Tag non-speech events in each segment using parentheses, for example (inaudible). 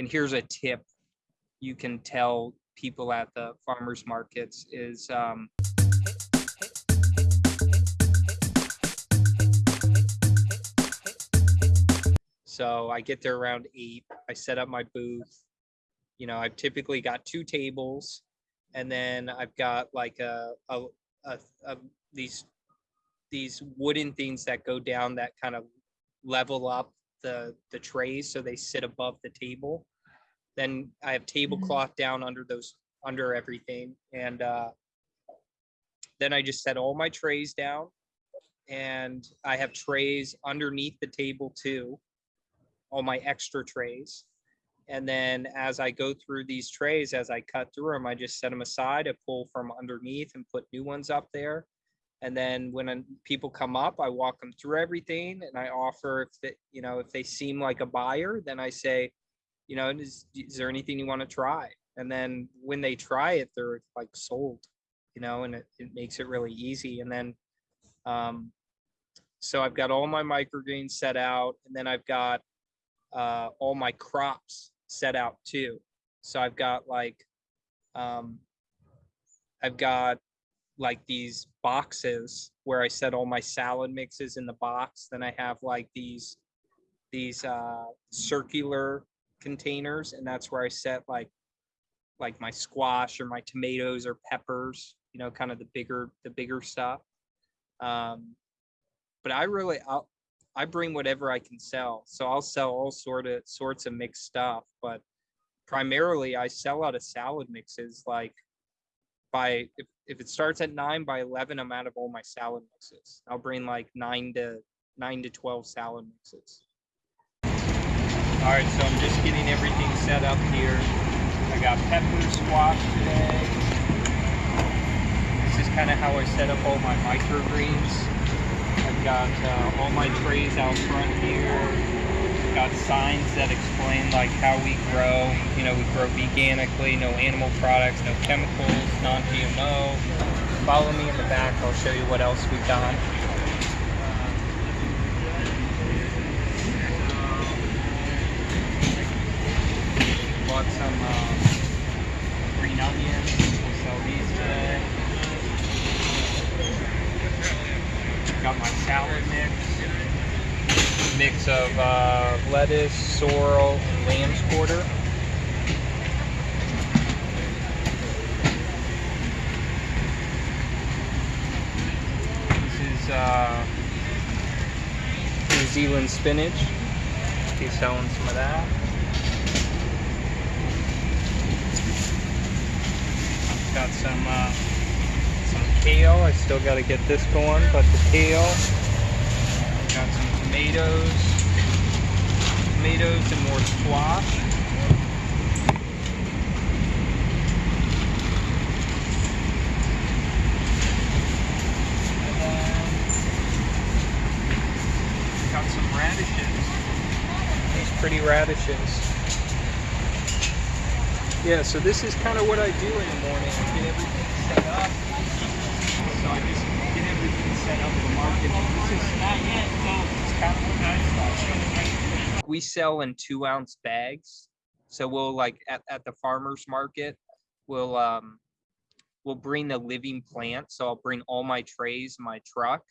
and here's a tip you can tell people at the farmers markets is um, so I get there around eight. I set up my booth. You know, I've typically got two tables, and then I've got like a, a, a, a these these wooden things that go down that kind of level up the the trays so they sit above the table. Then I have tablecloth down under those under everything, and uh, then I just set all my trays down, and I have trays underneath the table too, all my extra trays. And then as I go through these trays, as I cut through them, I just set them aside, I pull from underneath and put new ones up there. And then when people come up, I walk them through everything and I offer if they, you know, if they seem like a buyer, then I say, you know, is, is there anything you want to try? And then when they try it, they're like sold, you know, and it, it makes it really easy. And then, um, so I've got all my microgreens set out and then I've got uh, all my crops set out too. So I've got like, um, I've got like these boxes where I set all my salad mixes in the box. Then I have like these, these uh, circular containers and that's where I set like, like my squash or my tomatoes or peppers, you know, kind of the bigger, the bigger stuff. Um, but I really, I'll, I bring whatever I can sell. So I'll sell all sort of sorts of mixed stuff, but primarily I sell out of salad mixes. Like by if, if it starts at nine by 11, I'm out of all my salad mixes. I'll bring like nine to nine to 12 salad mixes. All right, so I'm just getting everything set up here. I got pepper squash today. This is kind of how I set up all my microgreens. I've got uh, all my trays out front here. Got signs that explain like how we grow. You know, we grow veganically, no animal products, no chemicals, non-GMO. Follow me in the back. I'll show you what else we've got. Bought some uh, green onions. We'll sell these today. Got my salad mix. Mix of uh, lettuce, sorrel, and lamb's quarter. This is uh, New Zealand spinach. He's selling some of that. Got some uh, some kale. I still got to get this going, but the kale. Got some tomatoes, tomatoes and more squash. Got some radishes. These pretty radishes. Yeah, so this is kind of what I do in the morning. Get everything set up. So I just get everything set up in the market. This is not yet, so it's kind of what I. We sell in two ounce bags. So we'll like at, at the farmer's market, we'll um we'll bring the living plant. So I'll bring all my trays my truck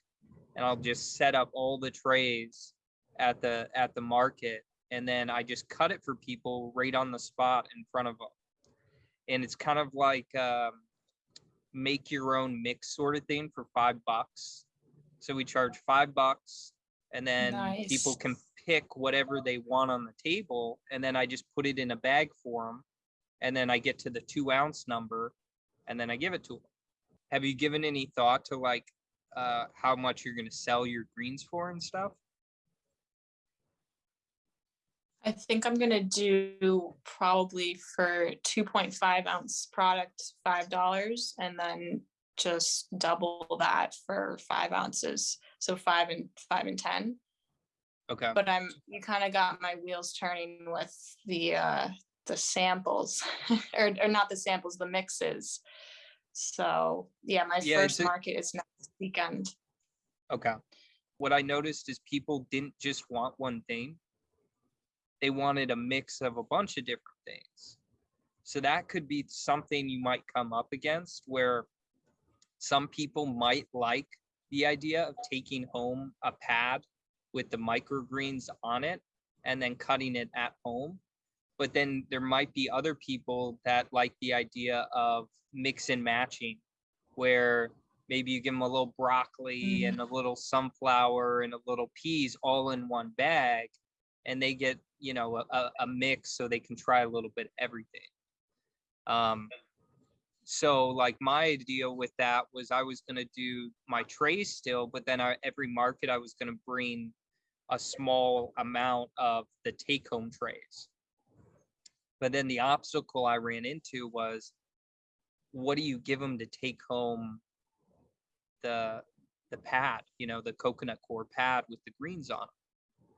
and I'll just set up all the trays at the at the market and then I just cut it for people right on the spot in front of them. And it's kind of like um, make your own mix sort of thing for five bucks. So we charge five bucks, and then people can pick whatever they want on the table, and then I just put it in a bag for them, and then I get to the two ounce number, and then I give it to them. Have you given any thought to like uh, how much you're going to sell your greens for and stuff? I think I'm gonna do probably for two point five ounce product, five dollars, and then just double that for five ounces. So five and five and ten. Okay. But I'm, you kind of got my wheels turning with the uh, the samples, (laughs) or or not the samples, the mixes. So yeah, my Yeah, first market is next weekend. Okay. What I noticed is people didn't just want one thing. They wanted a mix of a bunch of different things. So that could be something you might come up against where some people might like the idea of taking home a pad with the microgreens on it and then cutting it at home. But then there might be other people that like the idea of mix and matching where maybe you give them a little broccoli Mhm. and a little sunflower and a little peas all in one bag and they get you know a, a- mix so they can try a little bit everything. Um so like my idea with that was i was going to do my trays still but then I, every market i was going to bring a small amount of the take home trays but then the obstacle i ran into was what do you give them to take home the the pad you know the coconut coir pad with the greens on it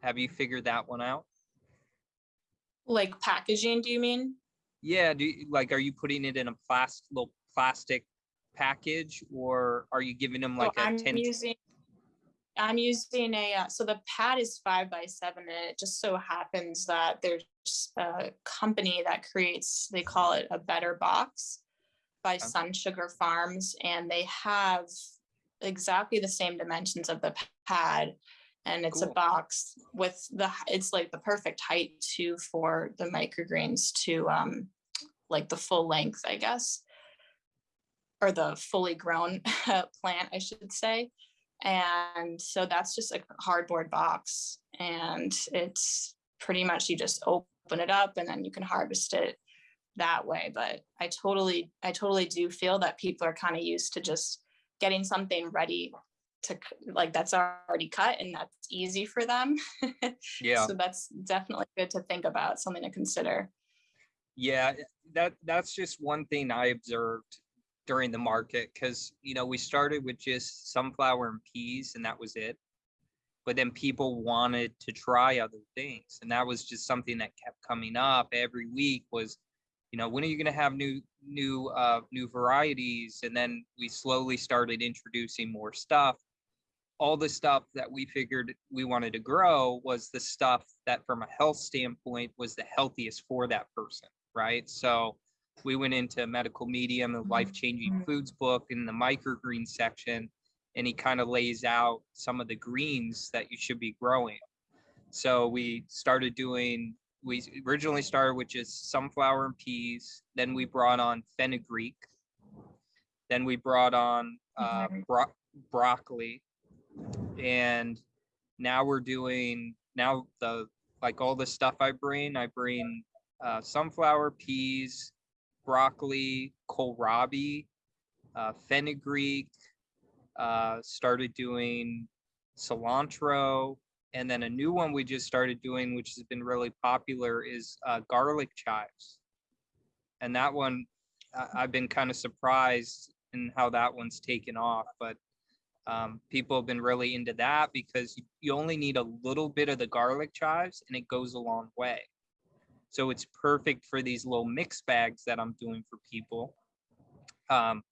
have you figured that one out Like packaging, do you mean? Yeah, do you, like are you putting it in a plastic little plastic package or are you giving them like a I'm 10 using, I'm using a, uh, so the pad is five by seven and it just so happens that there's a company that creates, they call it a better box by Okay. Sun Sugar Farms and they have exactly the same dimensions of the pad. And it's a box with the, it's like the perfect height too for the microgreens to um, like the full length, I guess. Or the fully grown (laughs) plant, I should say. And so that's just a cardboard box and it's pretty much you just open it up and then you can harvest it that way. But I totally, I totally do feel that people are kind of used to just getting something ready to like that's already cut and that's easy for them. (laughs) yeah So that's definitely good to think about, something to consider. yeah that that's just one thing i observed during the market because you know we started with just sunflower and peas and that was it but then people wanted to try other things and that was just something that kept coming up every week was you know when are you going to have new new uh new varieties and then we slowly started introducing more stuff all the stuff that we figured we wanted to grow was the stuff that from a health standpoint was the healthiest for that person right so we went into medical medium the Mhm. life changing Mhm. foods book in the microgreen section and he kind of lays out some of the greens that you should be growing so we started doing we originally started with just sunflower and peas then we brought on fenugreek then we brought on uh, bro- broccoli and now we're doing now the like all the stuff i bring i bring uh, sunflower peas broccoli kohlrabi uh, fenugreek uh, started doing cilantro. And then a new one we just started doing which has been really popular is uh, garlic chives. And that one I- i've been kind of surprised in how that one's taken off but um, people have been really into that because you, only need a little bit of the garlic chives and it goes a long way. So it's perfect for these little mix bags that i'm doing for people. Um,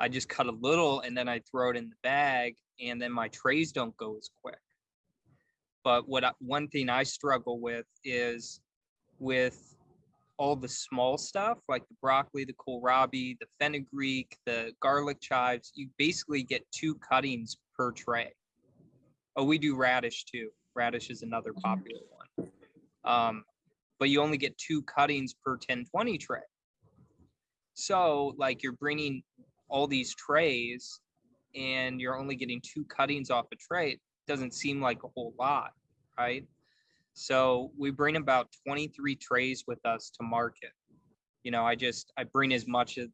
i just cut a little and then i throw it in the bag and then my trays don't go as quick. But what I, one thing i struggle with is with all the small stuff like the broccoli, the kohlrabi, the fenugreek, the garlic chives, you basically get two cuttings per tray. Oh, we do radish too. Radish is another Mhm. popular one. Um, but you only get two cuttings per 1020 tray. So like you're bringing all these trays and you're only getting two cuttings off a tray. It doesn't seem like a whole lot, right? So we bring about 23 trays with us to market. You know, I just I bring as much as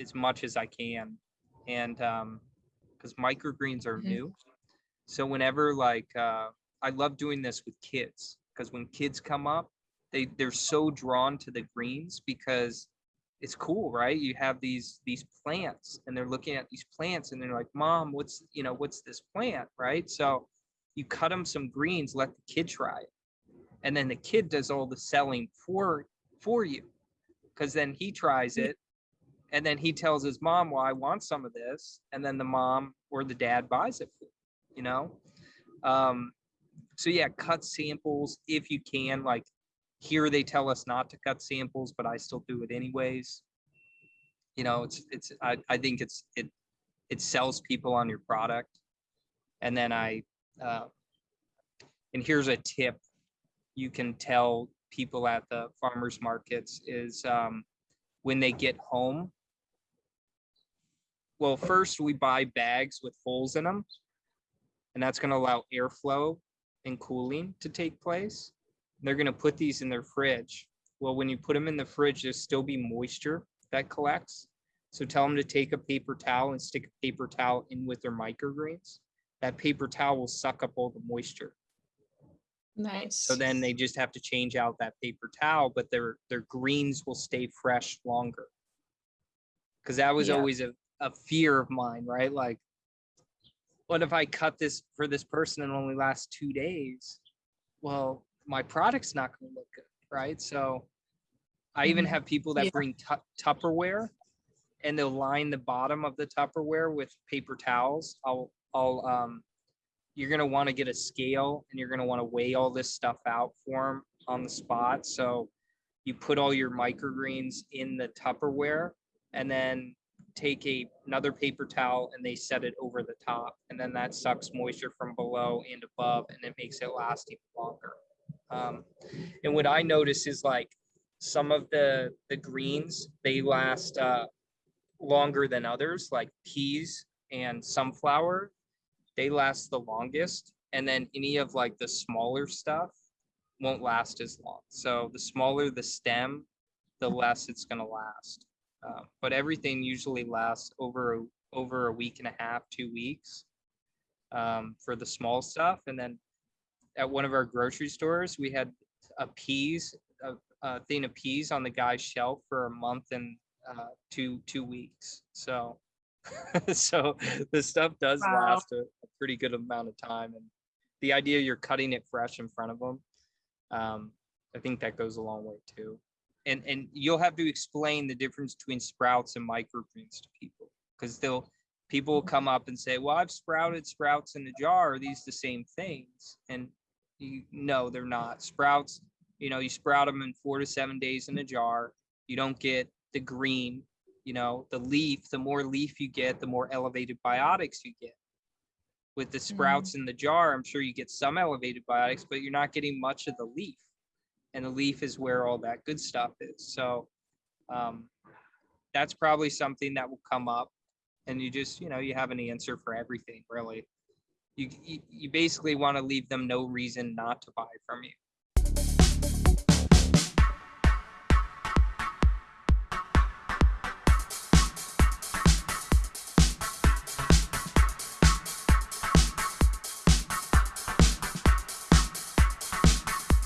as much as I can, and um, because microgreens are Mhm. new, so whenever like uh, I love doing this with kids because when kids come up, they they're so drawn to the greens because it's cool, right? You have these these plants and they're looking at these plants and they're like, "Mom, what's you know what's this plant?" Right? So you cut them some greens, let the kid try it, and then the kid does all the selling for for you, because then he tries it, and then he tells his mom, "Well, I want some of this," and then the mom or the dad buys it for you, you know. Um, so yeah, cut samples if you can. Like here they tell us not to cut samples, but I still do it anyways. You know, it's, it's, I, I think it's, it, it sells people on your product. And then I, uh, and here's a tip you can tell people at the farmers markets is, um, when they get home. Well, first we buy bags with holes in them. And that's gonna allow airflow and cooling to take place. They're gonna put these in their fridge. Well, when you put them in the fridge, there'll still be moisture that collects. So tell them to take a paper towel and stick a paper towel in with their microgreens. That paper towel will suck up all the moisture. Nice. So then they just have to change out that paper towel, but their, their greens will stay fresh longer. Cause that was Yeah. always a, a fear of mine, right? Like, what if I cut this for this person and only lasts two days? Well, my product's not gonna look good, right? So I even Mhm. have people that Yeah. bring Tu- Tupperware and they'll line the bottom of the Tupperware with paper towels. I'll, I'll, um, you're gonna want to get a scale and you're gonna want to weigh all this stuff out for them on the spot. So you put all your microgreens in the Tupperware and then take a another paper towel and they set it over the top and then that sucks moisture from below and above and it makes it last even longer. Um, and what I notice is like some of the the greens they last uh, longer than others, like peas and sunflower they last the longest and then any of like the smaller stuff won't last as long. So the smaller the stem the less it's going to last. Uh, but everything usually lasts over a- over a week and a half two weeks um, for the small stuff. And then at one of our grocery stores we had a peas a, a thing of peas on the guy's shelf for a month and uh, two two weeks. So (laughs) so the stuff does Wow. last a pretty good amount of time and the idea you're cutting it fresh in front of them um, i think that goes a long way too. And and you'll have to explain the difference between sprouts and microgreens to people because they'll people will come up and say well i've sprouted sprouts in a jar. Are these the same things? And you no they're not. Sprouts you know you sprout them in four to seven days in a jar. You don't get the green you know the leaf. The more leaf you get the more elevated biotics you get with the sprouts in the jar i'm sure you get some elevated biotics but you're not getting much of the leaf. And the leaf is where all that good stuff is. So um, that's probably something that will come up. And you just you know you have an answer for everything really. You you, you basically want to leave them no reason not to buy from you